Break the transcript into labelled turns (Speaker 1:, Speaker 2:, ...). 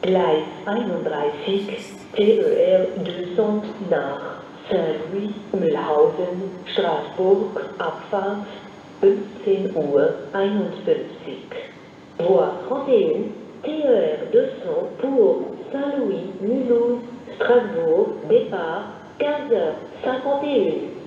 Speaker 1: Gleis 31 TER 200 nach Saint-Louis, Mühlhausen, Straßburg, Abfahrt 15 Uhr 51. Voie 31 TER 200 pour Saint-Louis, Mulhouse, Strasbourg, départ 15h51.